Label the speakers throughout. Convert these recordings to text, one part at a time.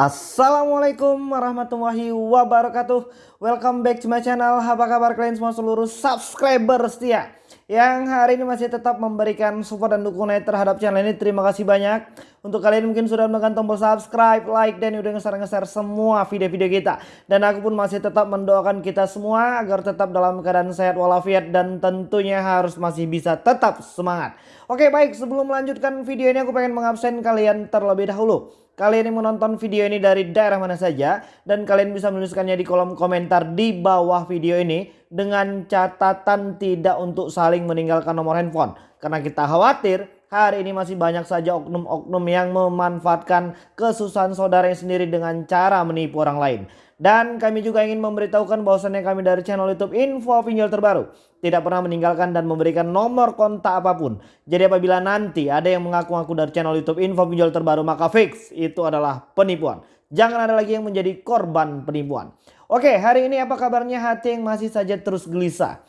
Speaker 1: Assalamualaikum warahmatullahi wabarakatuh. Welcome back to my channel. Apa kabar kalian semua seluruh subscriber setia Yang hari ini masih tetap memberikan support dan dukungan terhadap channel ini? Terima kasih banyak. Untuk kalian mungkin sudah menekan tombol subscribe, like Dan udah nge-share-nge-share semua video-video kita. Dan aku pun masih tetap mendoakan kita semua Agar tetap dalam keadaan sehat walafiat Dan tentunya harus masih bisa tetap semangat. Oke baik. Sebelum melanjutkan video ini aku pengen mengabsen kalian terlebih dahulu Kalian yang menonton video ini dari daerah mana saja dan kalian bisa menuliskannya di kolom komentar di bawah video ini dengan catatan tidak untuk saling meninggalkan nomor handphone. Karena kita khawatir hari ini masih banyak saja oknum-oknum yang memanfaatkan kesusahan saudaranya sendiri dengan cara menipu orang lain. Dan kami juga ingin memberitahukan bahwasannya kami dari channel YouTube Info Pinjol Terbaru tidak pernah meninggalkan dan memberikan nomor kontak apa pun. Jadi apabila nanti ada yang mengaku-ngaku dari channel YouTube Info Pinjol Terbaru maka fix itu adalah penipuan. Jangan ada lagi yang menjadi korban penipuan. Oke hari ini apa kabarnya hati yang masih saja terus gelisah.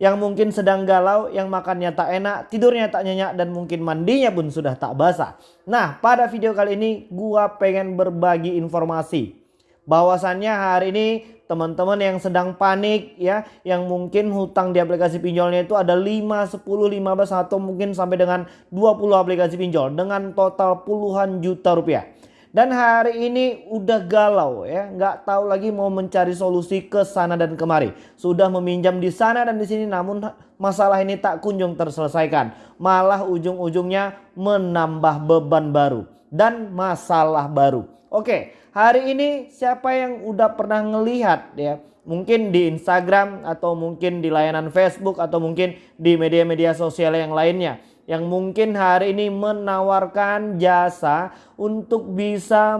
Speaker 1: Yang mungkin sedang galau, yang makannya tak enak, tidurnya tak nyenyak dan mungkin mandinya pun sudah tak basah. Nah pada video kali ini gua pengen berbagi informasi bahwasannya hari ini teman-teman yang sedang panik ya yang mungkin hutang di aplikasi pinjolnya itu ada 5, 10, 15 atau mungkin sampai dengan 20 aplikasi pinjol dengan total puluhan juta rupiah. Dan hari ini udah galau ya, nggak tahu lagi mau mencari solusi ke sana dan kemari. Sudah meminjam di sana dan di sini namun masalah ini tak kunjung terselesaikan. Malah ujung-ujungnya menambah beban baru dan masalah baru. Oke, hari ini siapa yang udah pernah ngelihat ya mungkin di Instagram atau mungkin di layanan Facebook atau mungkin di media-media sosial yang lainnya yang mungkin hari ini menawarkan jasa untuk bisa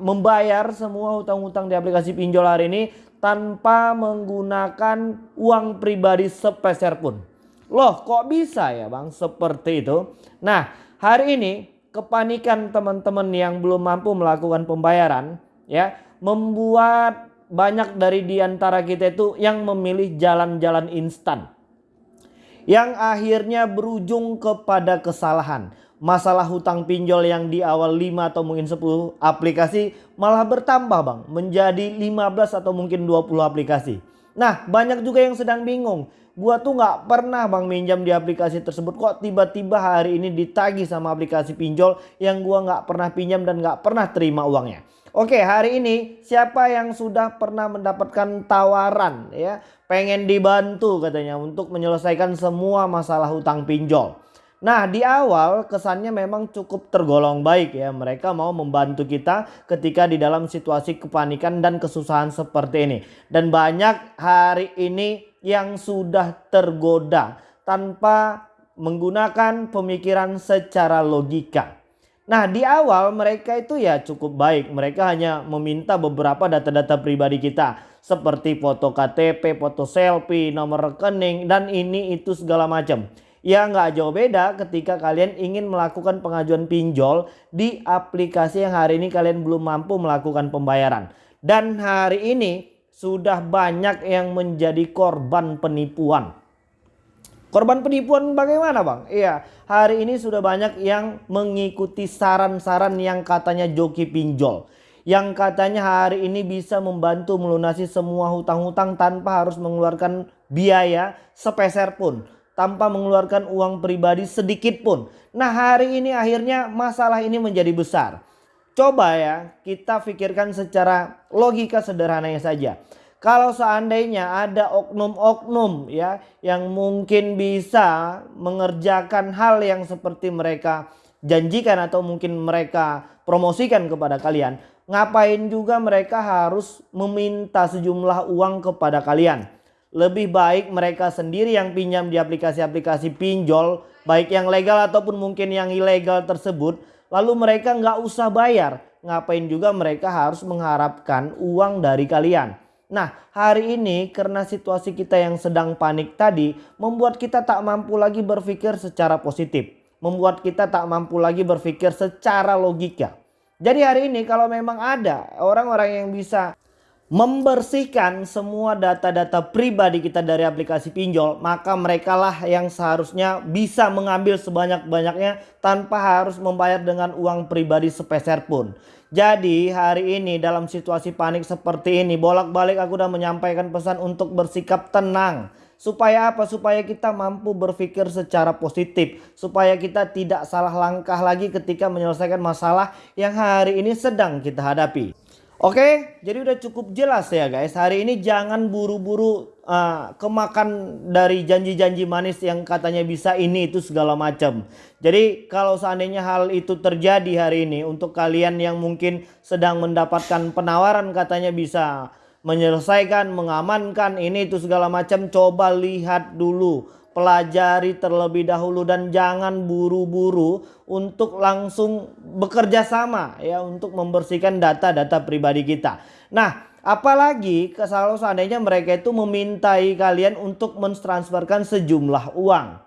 Speaker 1: membayar semua hutang-hutang di aplikasi pinjol hari ini tanpa menggunakan uang pribadi sepeser pun. Loh kok bisa ya bang seperti itu? Nah hari ini kepanikan teman-teman yang belum mampu melakukan pembayaran ya membuat banyak dari di antara kita itu yang memilih jalan-jalan instan yang akhirnya berujung kepada kesalahan. Masalah hutang pinjol yang di awal 5 atau mungkin 10 aplikasi malah bertambah bang menjadi 15 atau mungkin 20 aplikasi. Nah banyak juga yang sedang bingung. Gua tuh nggak pernah bang minjam di aplikasi tersebut. Kok tiba-tiba hari ini ditagi sama aplikasi pinjol yang gua nggak pernah pinjam dan nggak pernah terima uangnya. Oke hari ini siapa yang sudah pernah mendapatkan tawaran ya pengen dibantu katanya untuk menyelesaikan semua masalah hutang pinjol. Nah di awal kesannya memang cukup tergolong baik ya mereka mau membantu kita ketika di dalam situasi kepanikan dan kesusahan seperti ini. Dan banyak hari ini yang sudah tergoda tanpa menggunakan pemikiran secara logika. Nah di awal mereka itu ya cukup baik. Mereka hanya meminta beberapa data-data pribadi kita. Seperti foto KTP, foto selfie, nomor rekening dan ini itu segala macam. Ya nggak jauh beda ketika kalian ingin melakukan pengajuan pinjol di aplikasi yang hari ini kalian belum mampu melakukan pembayaran. Dan hari ini sudah banyak yang menjadi korban penipuan. Korban penipuan bagaimana bang? Iya hari ini sudah banyak yang mengikuti saran-saran yang katanya joki pinjol. Yang katanya hari ini bisa membantu melunasi semua hutang-hutang tanpa harus mengeluarkan biaya sepeser pun. Tanpa mengeluarkan uang pribadi sedikit pun. Nah hari ini akhirnya masalah ini menjadi besar. Coba ya kita pikirkan secara logika sederhananya saja. Kalau seandainya ada oknum-oknum ya yang mungkin bisa mengerjakan hal yang seperti mereka janjikan atau mungkin mereka promosikan kepada kalian. Ngapain juga mereka harus meminta sejumlah uang kepada kalian. Lebih baik mereka sendiri yang pinjam di aplikasi-aplikasi pinjol baik yang legal ataupun mungkin yang ilegal tersebut lalu mereka nggak usah bayar. Ngapain juga mereka harus mengharapkan uang dari kalian. Nah hari ini karena situasi kita yang sedang panik tadi membuat kita tak mampu lagi berpikir secara positif. Membuat kita tak mampu lagi berpikir secara logika. Jadi hari ini kalau memang ada orang-orang yang bisa membersihkan semua data-data pribadi kita dari aplikasi pinjol, maka mereka lah yang seharusnya bisa mengambil sebanyak-banyaknya tanpa harus membayar dengan uang pribadi sepeser pun. Jadi hari ini dalam situasi panik seperti ini bolak-balik aku udah menyampaikan pesan untuk bersikap tenang. Supaya apa? Supaya kita mampu berpikir secara positif. Supaya kita tidak salah langkah lagi ketika menyelesaikan masalah yang hari ini sedang kita hadapi. Oke, jadi udah cukup jelas ya guys. Hari ini jangan buru-buru uh, kemakan dari janji-janji manis yang katanya bisa ini itu segala macam. Jadi kalau seandainya hal itu terjadi hari ini untuk kalian yang mungkin sedang mendapatkan penawaran katanya bisa menyelesaikan, mengamankan ini itu segala macam, coba lihat dulu pelajari terlebih dahulu dan jangan buru-buru untuk langsung bekerja sama ya untuk membersihkan data-data pribadi kita. Nah, apalagi kalau seandainya mereka itu memintai kalian untuk mentransferkan sejumlah uang.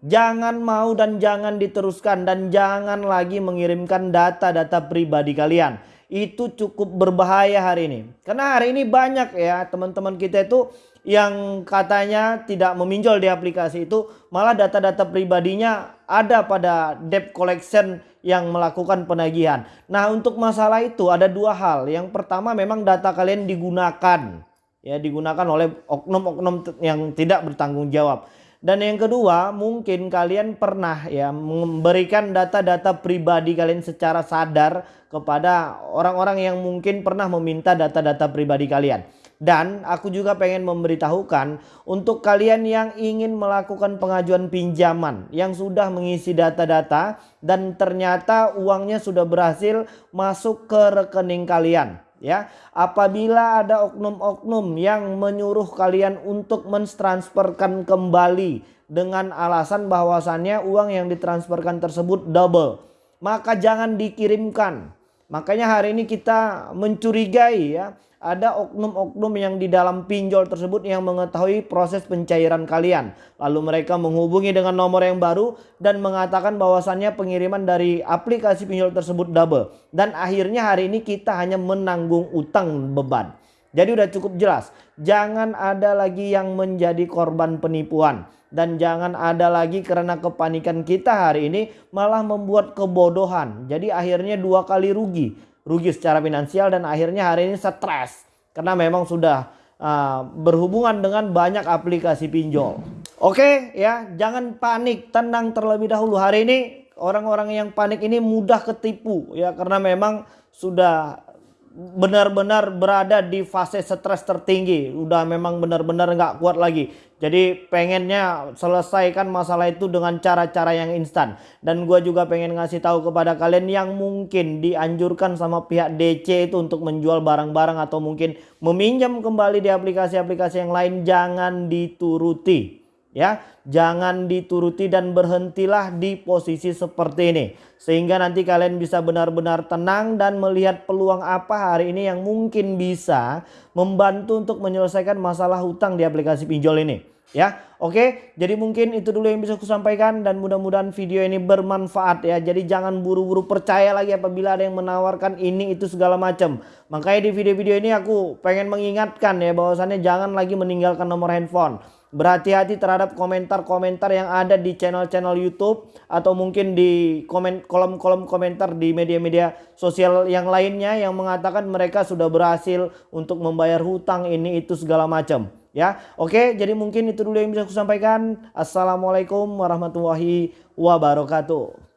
Speaker 1: Jangan mau dan jangan diteruskan dan jangan lagi mengirimkan data-data pribadi kalian itu cukup berbahaya hari ini. Karena hari ini banyak ya teman-teman kita itu yang katanya tidak meminjol di aplikasi itu malah data-data pribadinya ada pada debt collection yang melakukan penagihan. Nah untuk masalah itu ada dua hal. Yang pertama memang data kalian digunakan ya digunakan oleh oknum-oknum yang tidak bertanggung jawab. Dan yang kedua, mungkin kalian pernah ya memberikan data-data pribadi kalian secara sadar kepada orang-orang yang mungkin pernah meminta data-data pribadi kalian. Dan aku juga pengen memberitahukan untuk kalian yang ingin melakukan pengajuan pinjaman yang sudah mengisi data-data dan ternyata uangnya sudah berhasil masuk ke rekening kalian ya. Apabila ada oknum-oknum yang menyuruh kalian untuk mentransferkan kembali dengan alasan bahwasannya uang yang ditransferkan tersebut double, maka jangan dikirimkan. Makanya hari ini kita mencurigai ya ada oknum-oknum yang di dalam pinjol tersebut yang mengetahui proses pencairan kalian. Lalu mereka menghubungi dengan nomor yang baru dan mengatakan bahwasannya pengiriman dari aplikasi pinjol tersebut double. Dan akhirnya hari ini kita hanya menanggung utang beban. Jadi udah cukup jelas. Jangan ada lagi yang menjadi korban penipuan. Dan jangan ada lagi karena kepanikan kita hari ini malah membuat kebodohan. Jadi akhirnya dua kali rugi rugi secara finansial dan akhirnya hari ini stres karena memang sudah uh, berhubungan dengan banyak aplikasi pinjol. Oke ya, jangan panik, tenang terlebih dahulu. Hari ini orang-orang yang panik ini mudah ketipu ya karena memang sudah benar-benar berada di fase stres tertinggi. Udah memang benar-benar nggak kuat lagi. Jadi pengennya selesaikan masalah itu dengan cara-cara yang instan. Dan gue juga pengen ngasih tahu kepada kalian yang mungkin dianjurkan sama pihak DC itu untuk menjual barang-barang atau mungkin meminjam kembali di aplikasi-aplikasi yang lain jangan dituruti ya jangan dituruti dan berhentilah di posisi seperti ini. Sehingga nanti kalian bisa benar-benar tenang dan melihat peluang apa hari ini yang mungkin bisa membantu untuk menyelesaikan masalah hutang di aplikasi pinjol ini. Ya oke? Jadi mungkin itu dulu yang bisa aku sampaikan dan mudah-mudahan video ini bermanfaat ya. Jadi jangan buru-buru percaya lagi apabila ada yang menawarkan ini itu segala macam. Makanya di video-video ini aku pengen mengingatkan ya bahwasannya jangan lagi meninggalkan nomor handphone Berhati-hati terhadap komentar-komentar yang ada di channel-channel YouTube atau mungkin di komen kolom-kolom komentar di media-media sosial yang lainnya yang mengatakan mereka sudah berhasil untuk membayar hutang ini itu segala macam ya. Oke, jadi mungkin itu dulu yang bisa aku sampaikan. Assalamualaikum warahmatullahi wabarakatuh.